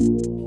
you.